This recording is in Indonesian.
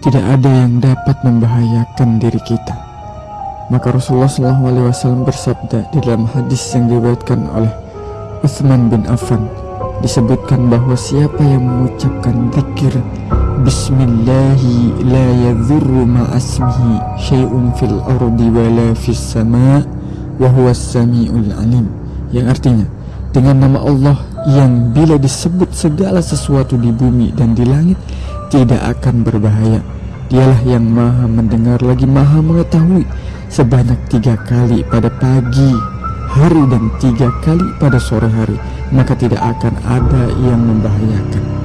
tidak ada yang dapat membahayakan diri kita. Maka Rasulullah SAW bersabda di dalam hadis yang diriwayatkan oleh Uthman bin Affan disebutkan bahwa siapa yang mengucapkan zikir Bismillahi la yadhurru ma'asmihi syai'un fil ardi wa la fis sama' wa huwa alim yang artinya dengan nama Allah yang bila disebut segala sesuatu di bumi dan di langit tidak akan berbahaya. Dialah yang maha mendengar lagi maha mengetahui sebanyak tiga kali pada pagi hari dan tiga kali pada sore hari. Maka tidak akan ada yang membahayakan